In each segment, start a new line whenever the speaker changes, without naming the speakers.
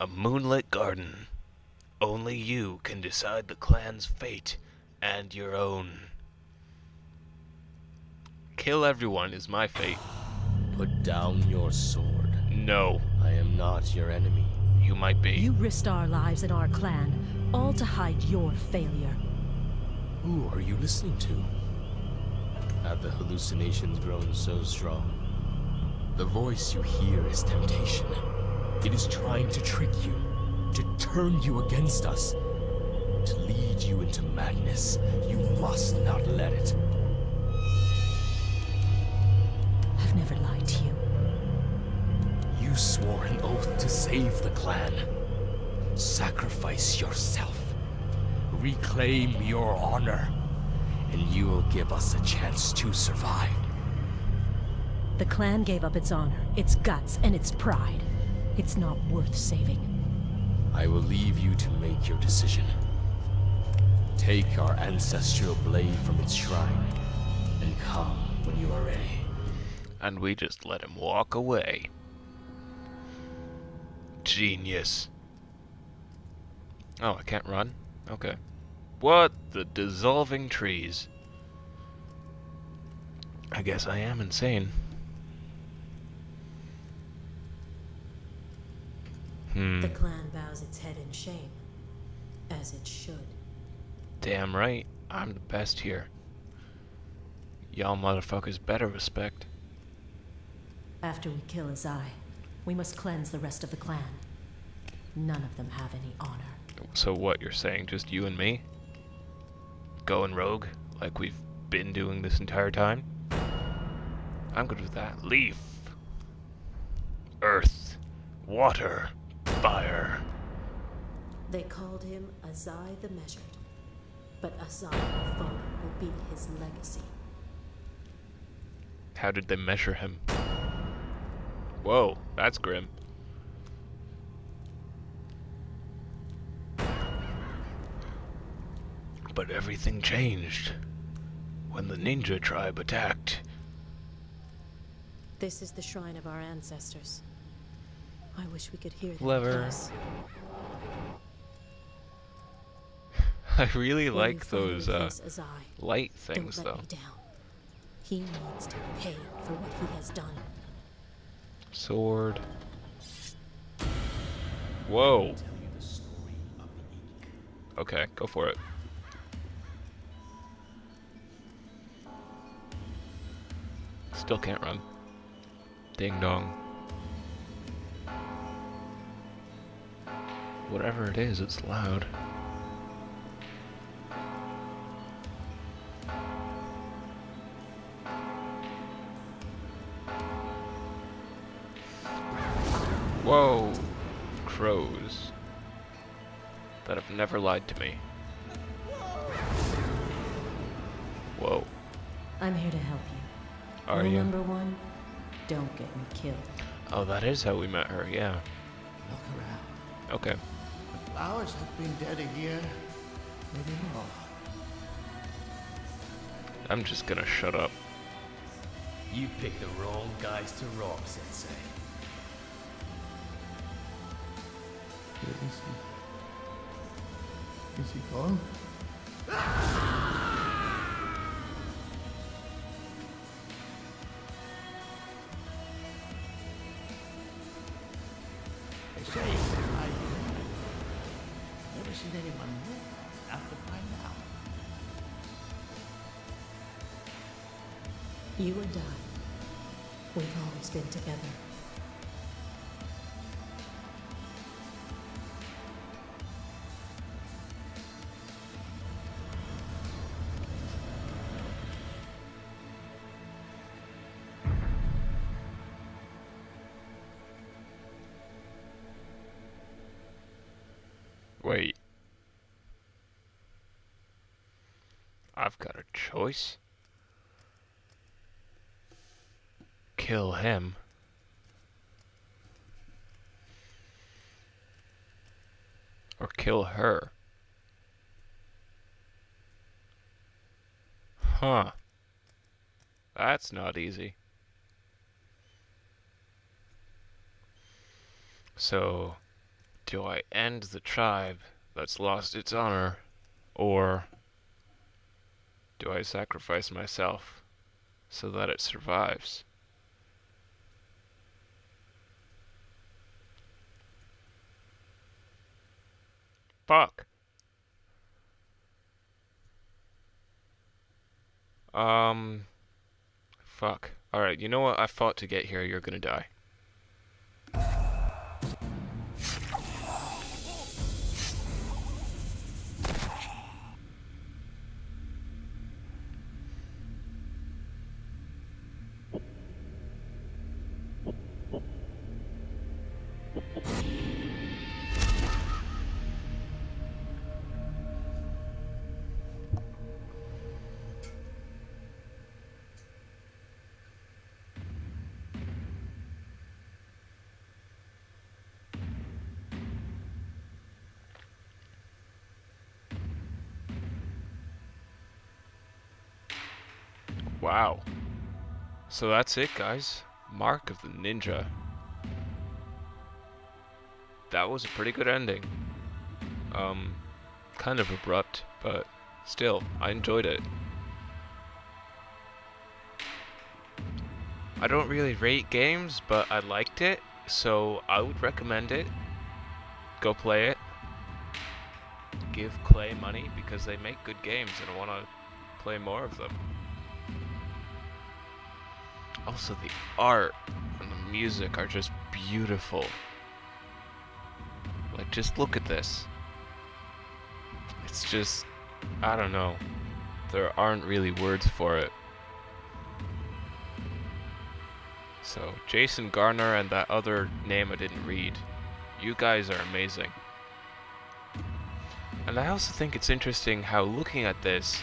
A moonlit garden. Only you can decide the clan's fate and your own. Kill everyone is my fate.
Put down your sword.
No,
I am not your enemy.
you might be.
You risked our lives and our clan, all to hide your failure.
Who are you listening to? Have the hallucinations grown so strong? The voice you hear is temptation. It is trying to trick you, to turn you against us, to lead you into madness. You must not let it.
I've never lied to you.
You swore an oath to save the clan. Sacrifice yourself. Reclaim your honor. And you will give us a chance to survive.
The clan gave up its honor, its guts, and its pride. It's not worth saving.
I will leave you to make your decision. Take our ancestral blade from its shrine, and come when you are ready.
And we just let him walk away. Genius. Oh, I can't run? Okay. What the dissolving trees? I guess I am insane. Hmm.
The clan bows its head in shame, as it should.
Damn right. I'm the best here. Y'all motherfuckers better respect.
After we kill Azai, we must cleanse the rest of the clan. None of them have any honor.
So what you're saying, just you and me? Going rogue, like we've been doing this entire time? I'm good with that. Leaf. Earth. Water. Fire.
They called him Azai the Measured, but Azai the Fallen will be his legacy.
How did they measure him? Whoa, that's grim. But everything changed when the ninja tribe attacked.
This is the shrine of our ancestors. I wish we could hear
Clever. I really like those uh, light things though.
He needs to pay for what he has done.
Sword. Whoa. Okay, go for it. Still can't run. Ding dong. Whatever it is, it's loud. Whoa! Crows. That have never lied to me. Whoa.
I'm here to help you.
Are
Rule
you?
number one, don't get me killed.
Oh, that is how we met her, yeah.
Look around.
Okay.
The flowers have been dead a year, maybe more.
I'm just gonna shut up.
You picked the wrong guys to rob, Sensei.
Where is he? Is he gone?
You and I, we've always been together.
Wait. I've got a choice. Kill him. Or kill her. Huh. That's not easy. So, Do I end the tribe that's lost its honor, or do I sacrifice myself so that it survives? Fuck. Um. Fuck. Alright, you know what? I fought to get here. You're gonna die. Wow. So that's it, guys. Mark of the Ninja. That was a pretty good ending. Um, kind of abrupt, but still, I enjoyed it. I don't really rate games, but I liked it, so I would recommend it. Go play it. Give Klei money because they make good games and I want to play more of them. Also, the art and the music are just beautiful. Like, just look at this. It's just, I don't know. There aren't really words for it. So, Jason Garner and that other name I didn't read. You guys are amazing. And I also think it's interesting how looking at this,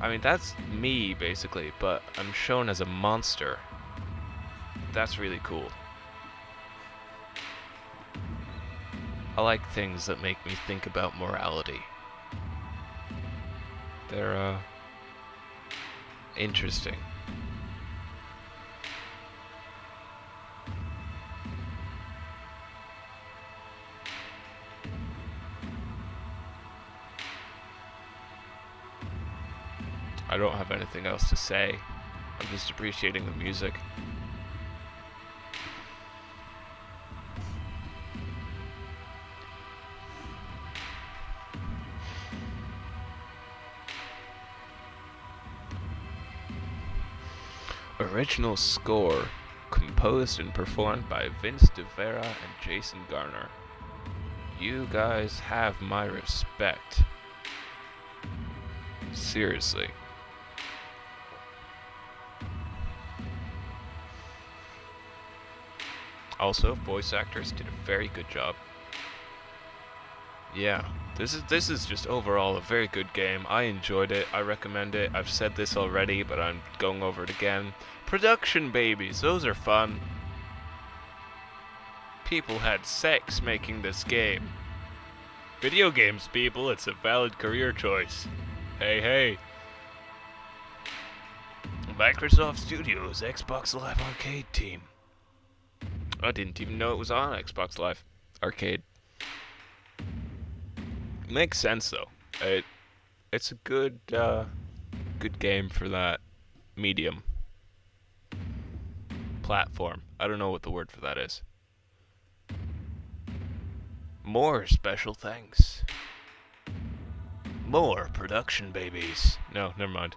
I mean, that's me, basically, but I'm shown as a monster. That's really cool. I like things that make me think about morality. They're, uh, interesting. I don't have anything else to say. I'm just appreciating the music. Original score composed and performed by Vince DeVera and Jason Garner. You guys have my respect. Seriously. Also, voice actors did a very good job. Yeah, this is this is just overall a very good game. I enjoyed it. I recommend it. I've said this already, but I'm going over it again. Production babies, those are fun. People had sex making this game. Video games, people, it's a valid career choice. Hey, hey. Microsoft Studios Xbox Live Arcade team. I didn't even know it was on Xbox Live Arcade. Makes sense though. It it's a good uh, good game for that medium platform. I don't know what the word for that is. More special thanks. More production babies. No, never mind.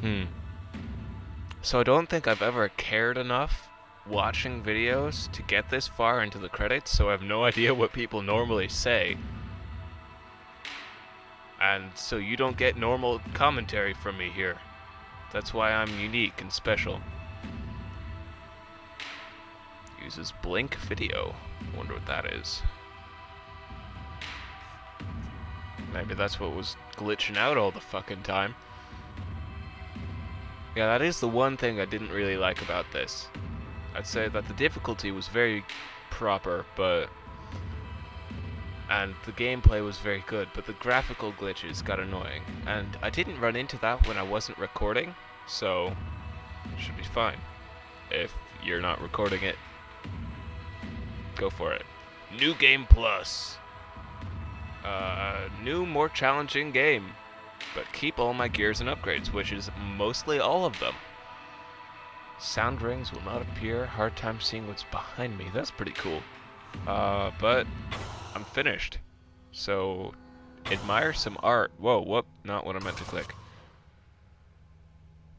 Hmm. So I don't think I've ever cared enough watching videos to get this far into the credits, so I have no idea what people normally say. And so you don't get normal commentary from me here. That's why I'm unique and special. Uses Bink Video. Wonder what that is. Maybe that's what was glitching out all the fucking time. Yeah, that is the one thing I didn't really like about this. I'd say that the difficulty was very proper, but... And the gameplay was very good, but the graphical glitches got annoying. And I didn't run into that when I wasn't recording, so... Should be fine. If you're not recording it. Go for it. New Game Plus. Uh, new, more challenging game. But keep all my gears and upgrades, which is mostly all of them. Sound rings will not appear. Hard time seeing what's behind me. That's pretty cool. Uh, but I'm finished. So, admire some art. Whoa, whoop, not what I meant to click.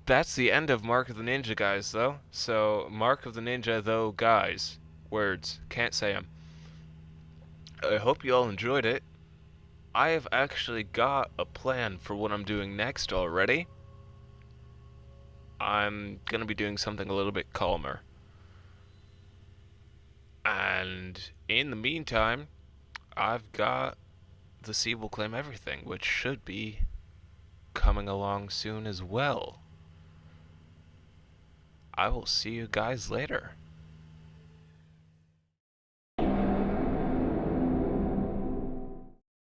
That's the end of Mark of the Ninja, guys, though. So, Mark of the Ninja, though, guys. Words. Can't say them. I hope you all enjoyed it. I have actually got a plan for what I'm doing next already. I'm going to be doing something a little bit calmer. And in the meantime, I've got The Sea Will Claim Everything, which should be coming along soon as well. I will see you guys later.